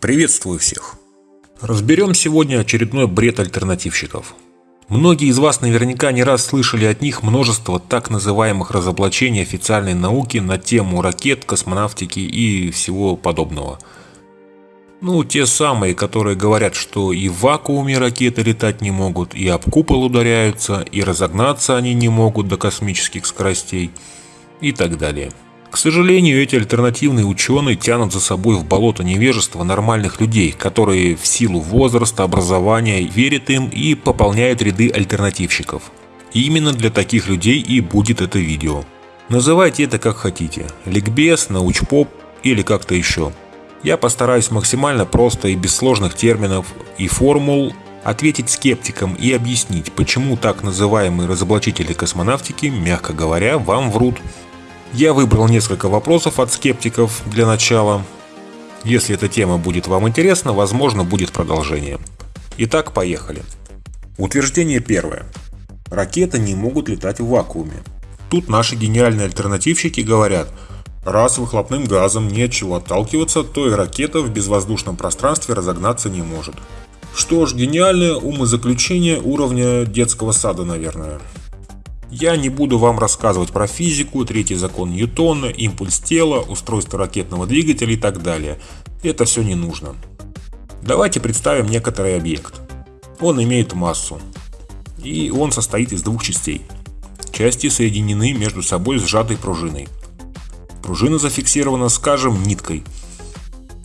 Приветствую всех! Разберем сегодня очередной бред альтернативщиков. Многие из вас наверняка не раз слышали от них множество так называемых разоблачений официальной науки на тему ракет, космонавтики и всего подобного. Ну, те самые, которые говорят, что и в вакууме ракеты летать не могут, и об купол ударяются, и разогнаться они не могут до космических скоростей и так далее. К сожалению, эти альтернативные ученые тянут за собой в болото невежества нормальных людей, которые в силу возраста, образования верят им и пополняют ряды альтернативщиков. И именно для таких людей и будет это видео. Называйте это как хотите – ликбез, научпоп или как-то еще. Я постараюсь максимально просто и без сложных терминов и формул ответить скептикам и объяснить, почему так называемые разоблачители космонавтики, мягко говоря, вам врут. Я выбрал несколько вопросов от скептиков для начала. Если эта тема будет вам интересна, возможно будет продолжение. Итак, поехали. Утверждение первое. Ракеты не могут летать в вакууме. Тут наши гениальные альтернативщики говорят, раз выхлопным газом нечего отталкиваться, то и ракета в безвоздушном пространстве разогнаться не может. Что ж, гениальное умозаключение уровня детского сада, наверное. Я не буду вам рассказывать про физику, третий закон Ньютона, импульс тела, устройство ракетного двигателя и так далее. Это все не нужно. Давайте представим некоторый объект. Он имеет массу. И он состоит из двух частей. Части соединены между собой сжатой пружиной. Пружина зафиксирована, скажем, ниткой.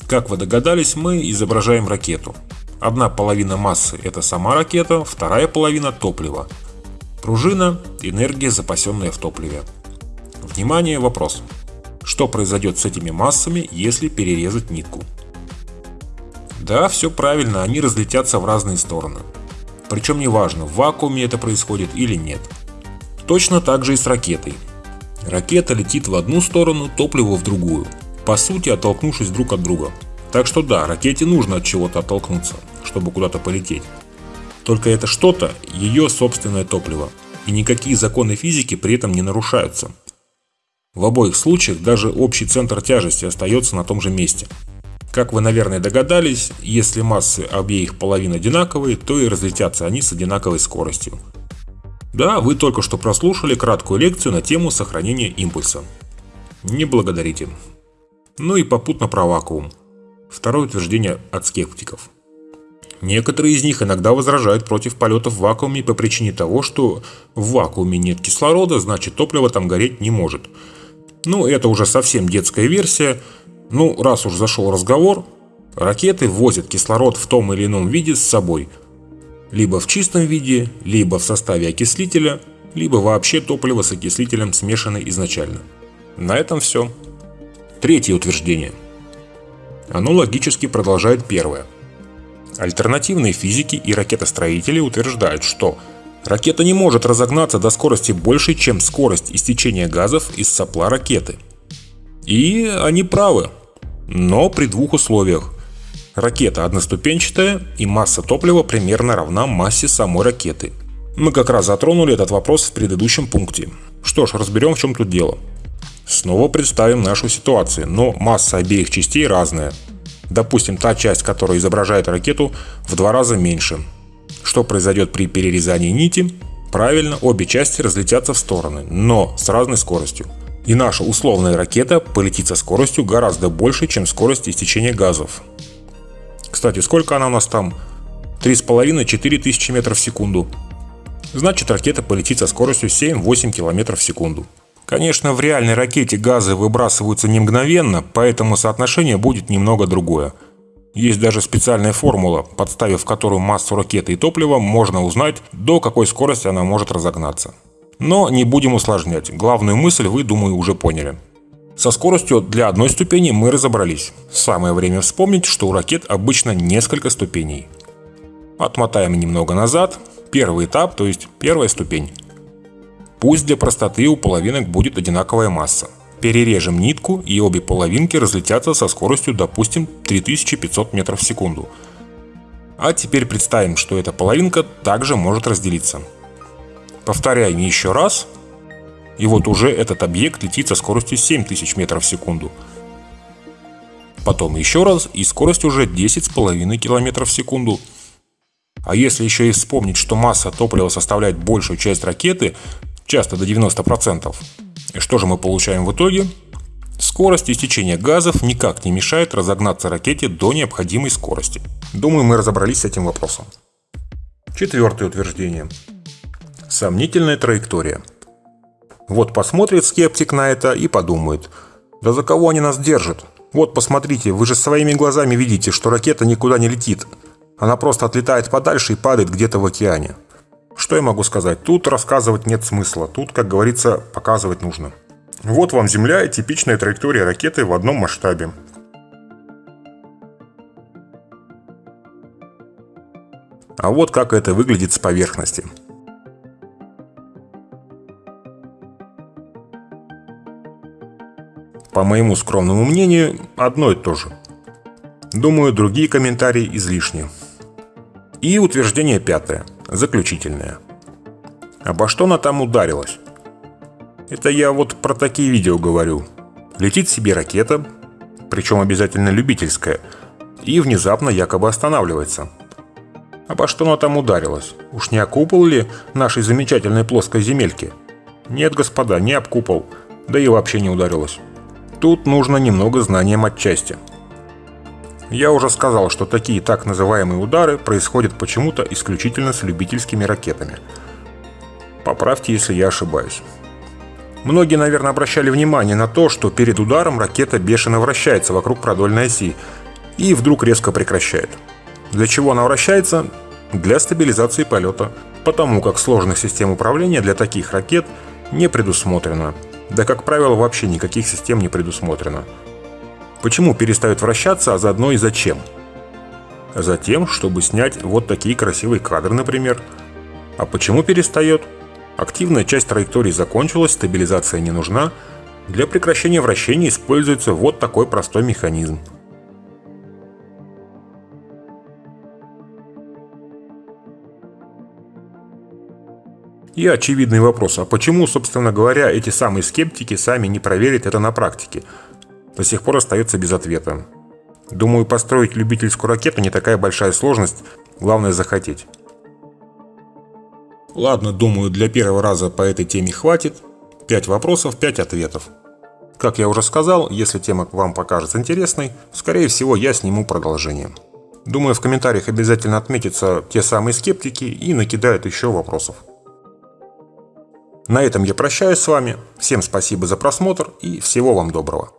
Как вы догадались, мы изображаем ракету. Одна половина массы – это сама ракета, вторая половина – топливо – Пружина – энергия, запасенная в топливе. Внимание, вопрос. Что произойдет с этими массами, если перерезать нитку? Да, все правильно, они разлетятся в разные стороны. Причем неважно, в вакууме это происходит или нет. Точно так же и с ракетой. Ракета летит в одну сторону, топливо в другую, по сути оттолкнувшись друг от друга. Так что да, ракете нужно от чего-то оттолкнуться, чтобы куда-то полететь. Только это что-то – ее собственное топливо, и никакие законы физики при этом не нарушаются. В обоих случаях даже общий центр тяжести остается на том же месте. Как вы, наверное, догадались, если массы обеих половин одинаковые, то и разлетятся они с одинаковой скоростью. Да, вы только что прослушали краткую лекцию на тему сохранения импульса. Не благодарите. Ну и попутно про вакуум. Второе утверждение от скептиков. Некоторые из них иногда возражают против полетов в вакууме по причине того, что в вакууме нет кислорода, значит топливо там гореть не может. Ну, это уже совсем детская версия. Ну, раз уж зашел разговор, ракеты возят кислород в том или ином виде с собой. Либо в чистом виде, либо в составе окислителя, либо вообще топливо с окислителем смешано изначально. На этом все. Третье утверждение. Оно логически продолжает первое. Альтернативные физики и ракетостроители утверждают, что ракета не может разогнаться до скорости большей, чем скорость истечения газов из сопла ракеты. И они правы, но при двух условиях. Ракета одноступенчатая и масса топлива примерно равна массе самой ракеты. Мы как раз затронули этот вопрос в предыдущем пункте. Что ж, разберем в чем тут дело. Снова представим нашу ситуацию, но масса обеих частей разная. Допустим, та часть, которая изображает ракету, в два раза меньше. Что произойдет при перерезании нити? Правильно, обе части разлетятся в стороны, но с разной скоростью. И наша условная ракета полетит со скоростью гораздо больше, чем скорость истечения газов. Кстати, сколько она у нас там? 3,5-4 тысячи метров в секунду. Значит, ракета полетит со скоростью 7-8 км в секунду. Конечно, в реальной ракете газы выбрасываются не мгновенно, поэтому соотношение будет немного другое. Есть даже специальная формула, подставив которую массу ракеты и топлива, можно узнать, до какой скорости она может разогнаться. Но не будем усложнять, главную мысль вы, думаю, уже поняли. Со скоростью для одной ступени мы разобрались. Самое время вспомнить, что у ракет обычно несколько ступеней. Отмотаем немного назад. Первый этап, то есть первая ступень. Пусть для простоты у половинок будет одинаковая масса. Перережем нитку и обе половинки разлетятся со скоростью, допустим, 3500 метров в секунду. А теперь представим, что эта половинка также может разделиться. Повторяем еще раз. И вот уже этот объект летит со скоростью 7000 метров в секунду. потом еще раз, и скорость уже 10,5 км в секунду. А если еще и вспомнить, что масса топлива составляет большую часть ракеты, часто до 90%, и что же мы получаем в итоге? Скорость истечения газов никак не мешает разогнаться ракете до необходимой скорости. Думаю, мы разобрались с этим вопросом. Четвертое утверждение. Сомнительная траектория. Вот посмотрит скептик на это и подумает, да за кого они нас держат? Вот посмотрите, вы же своими глазами видите, что ракета никуда не летит. Она просто отлетает подальше и падает где-то в океане. Что я могу сказать? Тут рассказывать нет смысла. Тут, как говорится, показывать нужно. Вот вам Земля и типичная траектория ракеты в одном масштабе. А вот как это выглядит с поверхности. По моему скромному мнению, одно и то же. Думаю, другие комментарии излишни. И утверждение пятое, заключительное. Обо что она там ударилась? Это я вот про такие видео говорю. Летит себе ракета, причем обязательно любительская, и внезапно якобы останавливается. Обо что она там ударилась? Уж не окупал ли нашей замечательной плоской земельки? Нет, господа, не обкупал, да и вообще не ударилась. Тут нужно немного знанием отчасти. Я уже сказал, что такие так называемые удары происходят почему-то исключительно с любительскими ракетами. Поправьте, если я ошибаюсь. Многие, наверное, обращали внимание на то, что перед ударом ракета бешено вращается вокруг продольной оси и вдруг резко прекращает. Для чего она вращается? Для стабилизации полета, потому как сложных систем управления для таких ракет не предусмотрено. Да, как правило, вообще никаких систем не предусмотрено. Почему перестает вращаться, а заодно и зачем? Затем, чтобы снять вот такие красивые кадры, например. А почему перестает? Активная часть траектории закончилась, стабилизация не нужна. Для прекращения вращения используется вот такой простой механизм. И очевидный вопрос, а почему, собственно говоря, эти самые скептики сами не проверят это на практике? До сих пор остается без ответа. Думаю, построить любительскую ракету не такая большая сложность, главное захотеть. Ладно, думаю, для первого раза по этой теме хватит. 5 вопросов, 5 ответов. Как я уже сказал, если тема вам покажется интересной, скорее всего я сниму продолжение. Думаю, в комментариях обязательно отметятся те самые скептики и накидают еще вопросов. На этом я прощаюсь с вами. Всем спасибо за просмотр и всего вам доброго.